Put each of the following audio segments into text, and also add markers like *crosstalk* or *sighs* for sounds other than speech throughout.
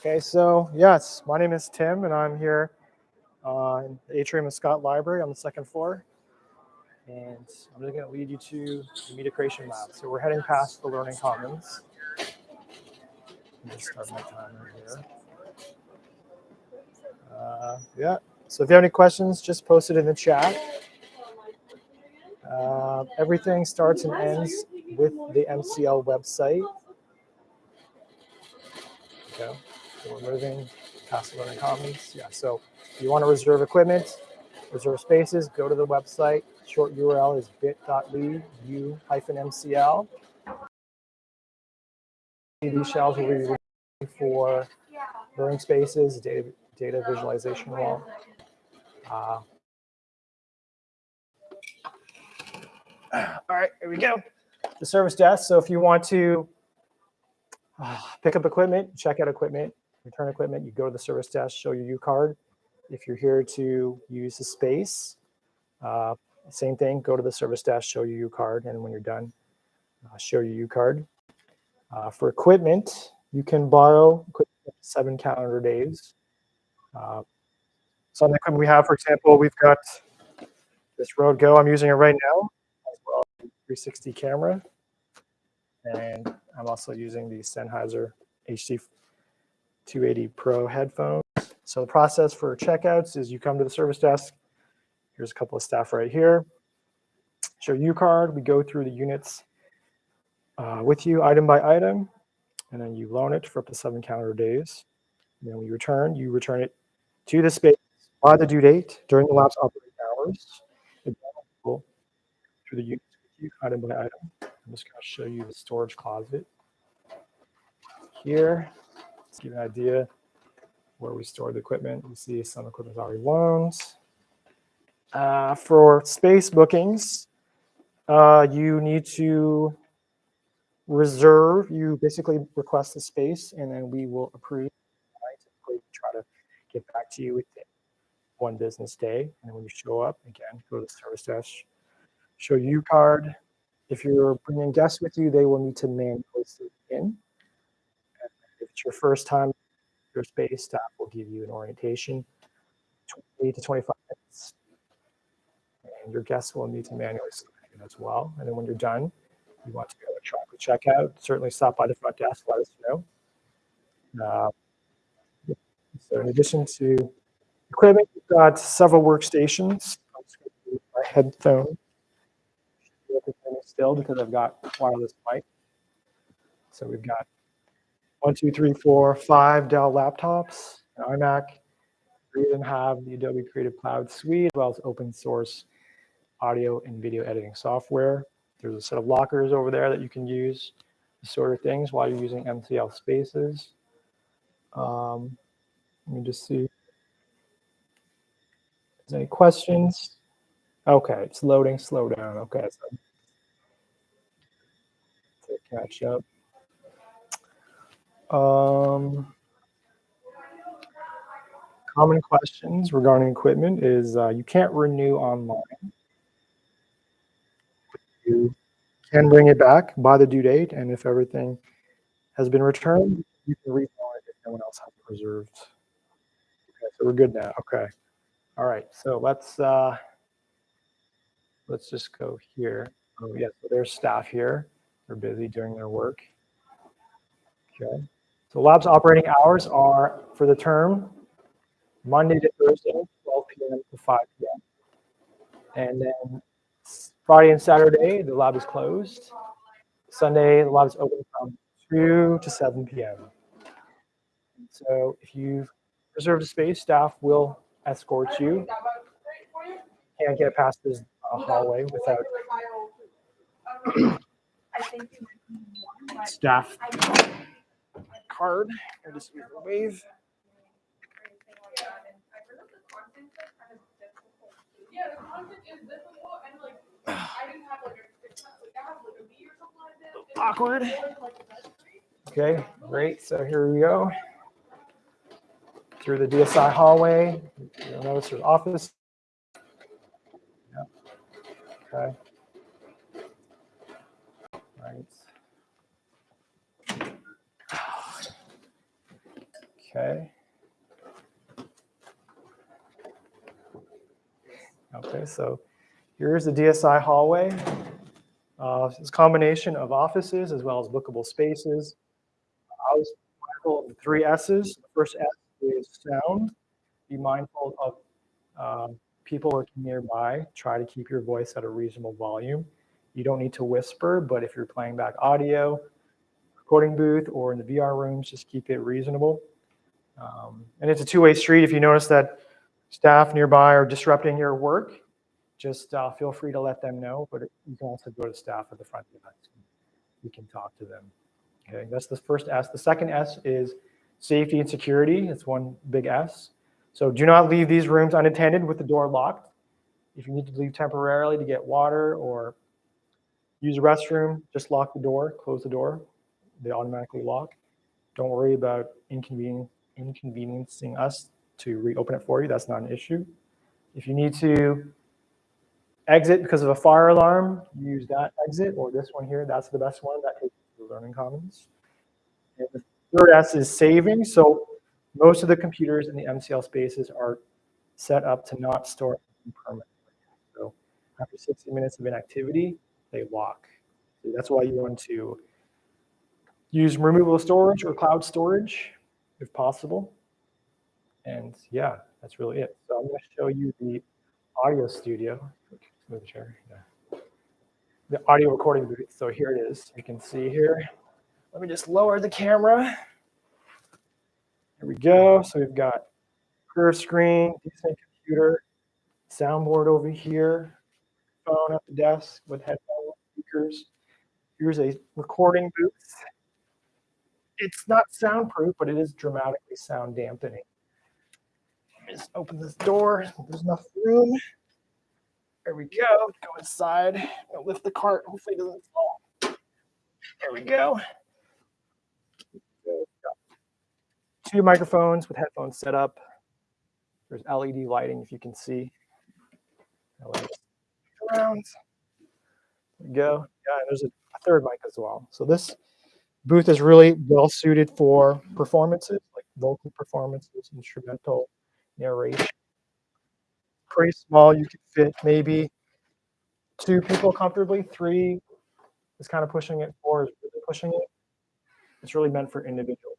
Okay, so yes, my name is Tim, and I'm here uh, in the Atrium of Scott Library on the second floor. And I'm going to lead you to the media creation lab. So we're heading past the Learning Commons. Start my timer here. Uh, yeah, so if you have any questions, just post it in the chat. Uh, everything starts and ends with the MCL website. Okay, we're moving past Learning Commons. Yeah, so if you want to reserve equipment, reserve spaces, go to the website. Short URL is bit.ly u hyphen MCL. These shells will be for learning spaces, data, data visualization wall. Uh, all right, here we go. The service desk. So if you want to uh, pick up equipment, check out equipment, return equipment, you go to the service desk, show your U card. If you're here to use the space, uh, same thing, go to the service desk, show your U card, and when you're done, uh, show your U card. Uh, for equipment, you can borrow equipment seven calendar days. Uh, some equipment we have, for example, we've got this Rode Go. I'm using it right now, as well 360 camera. And I'm also using the Sennheiser HD 280 Pro headphones. So the process for checkouts is you come to the service desk. Here's a couple of staff right here. Show U card. We go through the units uh, with you item by item, and then you loan it for up to seven calendar days. And then when you return, you return it to the space by the due date during the lab's operating hours. Through the units with you item by item. I'm just going to show you the storage closet here. Let's give you an idea where we store the equipment. You see some equipment is already loaned. Uh, for space bookings, uh, you need to reserve. You basically request the space, and then we will approve. I typically try to get back to you within one business day. And when you show up, again, go to the service desk, show you card. If you're bringing guests with you, they will need to manually sit in. It's your first time your space, staff will give you an orientation, 20 to 25 minutes. And your guests will need to manually sign in as well. And then when you're done, you want to go electronically check out, certainly stop by the front desk, let us know. Uh, so in addition to equipment, we've got several workstations. I'm just going to use My headphone still because I've got wireless mic. So we've got one, two, three, four, five Dell laptops, an iMac. We even have the Adobe Creative Cloud Suite, as well as open source audio and video editing software. There's a set of lockers over there that you can use to sort of things while you're using MCL spaces. Um, let me just see. Is any questions? Okay, it's loading, slow down. Okay, so to catch up. Um, common questions regarding equipment is uh, you can't renew online. You can bring it back by the due date, and if everything has been returned, you can refund it if no one else has reserved. Okay, so we're good now. Okay. All right, so let's uh, let's just go here. Oh, yeah, so there's staff here. They're busy doing their work. Okay. So lab's operating hours are for the term Monday to Thursday, 12 p.m. to 5 p.m. And then Friday and Saturday, the lab is closed. Sunday, the lab is open from 2 to 7 p.m. So if you've reserved a space, staff will escort you. Can't get past this uh, hallway without staff card. Or just use the wave. Awkward. Okay, great. So here we go. Through the DSI hallway. You'll notice there's office. Yeah. Okay. Right. Okay. Okay, so here's the DSI hallway. Uh, it's a combination of offices as well as bookable spaces. I was mindful of the three S's. The first S is sound. Be mindful of um, people working nearby. Try to keep your voice at a reasonable volume. You don't need to whisper, but if you're playing back audio, recording booth, or in the VR rooms, just keep it reasonable. Um, and it's a two-way street. If you notice that staff nearby are disrupting your work, just uh, feel free to let them know, but you can also go to staff at the front desk. You can talk to them. Okay, that's the first S. The second S is safety and security. It's one big S. So do not leave these rooms unattended with the door locked. If you need to leave temporarily to get water or use a restroom, just lock the door, close the door. They automatically lock. Don't worry about inconveniencing us to reopen it for you. That's not an issue. If you need to exit because of a fire alarm, use that exit or this one here. That's the best one. That takes you to Learning Commons. And the third S is saving. So most of the computers in the MCL spaces are set up to not store permanently. So after 60 minutes of inactivity, they lock. So that's why you want to use removable storage or cloud storage if possible. And yeah, that's really it. So I'm going to show you the audio studio. Move the chair. Yeah. The audio recording booth. So here it is. You can see here. Let me just lower the camera. There we go. So we've got curved screen, decent computer, soundboard over here, phone at the desk with headphones, speakers. Here's a recording booth. It's not soundproof, but it is dramatically sound dampening. Just open this door. There's enough room. There we go. Go inside. I'll lift the cart. Hopefully it doesn't fall. There we go two microphones with headphones set up. There's LED lighting, if you can see. Around. There we go. Yeah, there's a, a third mic as well. So this booth is really well suited for performances, like vocal performances, instrumental narration. Pretty small. You could fit maybe two people comfortably. Three is kind of pushing it. Four is really pushing it. It's really meant for individuals.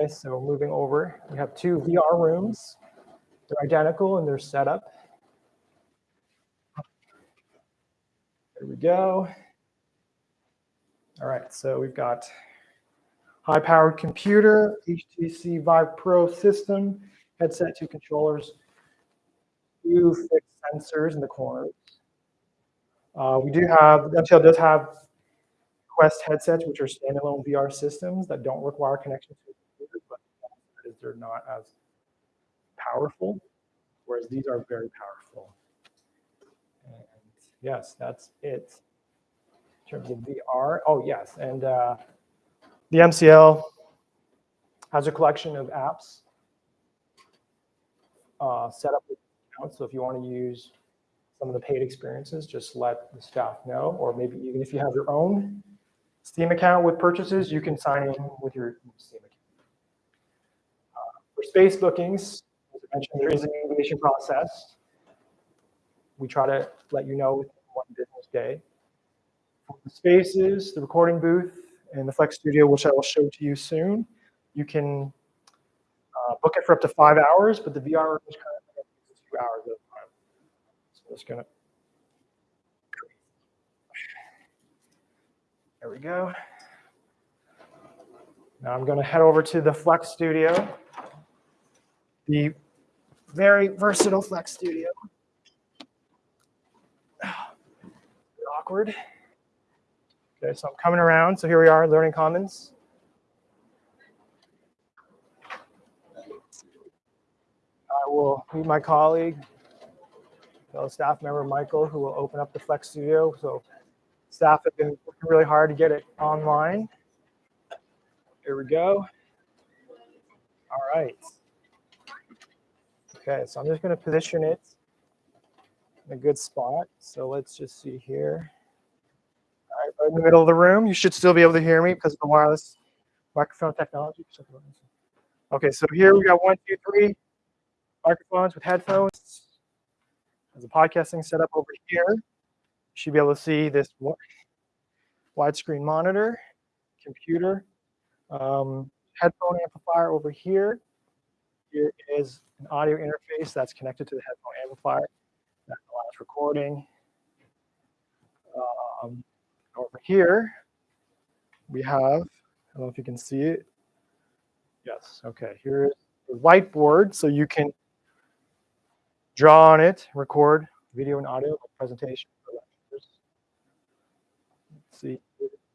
Okay, so moving over, we have two VR rooms. They're identical in their setup. There we go. All right, so we've got high-powered computer, HTC Vive Pro system, headset, two controllers, two fixed sensors in the corners. Uh, we do have, MCL does have Quest headsets, which are standalone VR systems that don't require connection to the computer, but they're not as powerful, whereas these are very powerful. And yes, that's it in terms of VR. Oh, yes, and uh, the MCL has a collection of apps uh, set up. So if you want to use some of the paid experiences, just let the staff know, or maybe even if you have your own Steam account with purchases, you can sign in with your Steam account. For space bookings, as I mentioned, there is an incubation process. We try to let you know within one business day. The spaces, the recording booth, and the Flex Studio, which I will show to you soon, you can uh, book it for up to five hours, but the VR is currently two hours at a time. So just gonna. There we go. Now I'm going to head over to the Flex Studio the very versatile Flex Studio. *sighs* Awkward. Okay, so I'm coming around. So here we are, Learning Commons. I will meet my colleague, fellow staff member Michael, who will open up the Flex Studio. So staff have been working really hard to get it online. Here we go. All right. Okay, so I'm just going to position it in a good spot. So let's just see here. In the middle of the room. You should still be able to hear me because of the wireless microphone technology. Okay, so here we got one, two, three microphones with headphones. There's a podcasting setup over here. You should be able to see this wi- widescreen monitor, computer, um, headphone amplifier over here. Here is an audio interface that's connected to the headphone amplifier that allows recording. Um, over here, we have, I don't know if you can see it. Yes, okay, here's the whiteboard, so you can draw on it, record video and audio presentation. Let's see,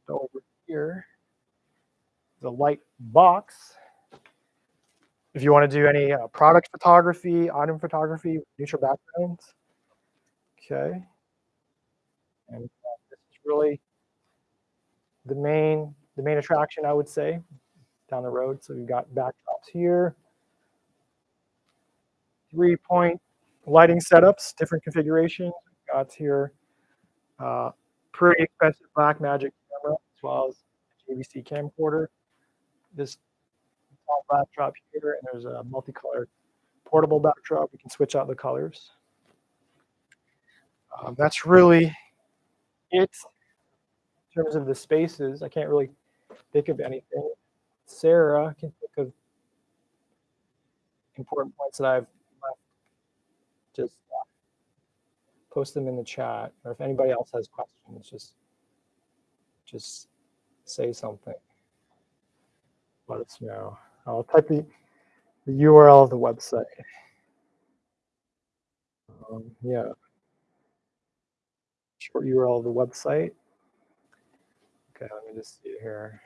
over here, the light box. If you want to do any uh, product photography, item photography, neutral backgrounds. Okay. And uh, this is really the main the main attraction, I would say, down the road. So we've got backdrops here, three point lighting setups, different configurations. We've got here uh, pretty expensive Black Magic camera as well as JVC camcorder. This backdrop here, and there's a multicolored portable backdrop. We can switch out the colors. Um, that's really it in terms of the spaces. I can't really think of anything. Sarah can think of important points that I've left. Just post them in the chat, or if anybody else has questions, just just say something. Let us know. I'll type the, the URL of the website. Um, yeah. Short URL of the website. Okay, let me just see here.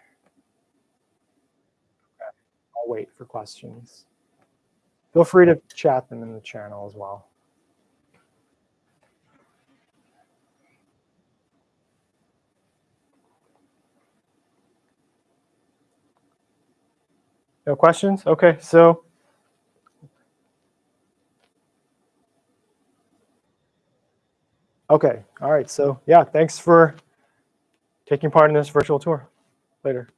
Okay, I'll wait for questions. Feel free to chat them in the channel as well. No questions? Okay, so Okay, all right. So yeah, thanks for taking part in this virtual tour. Later.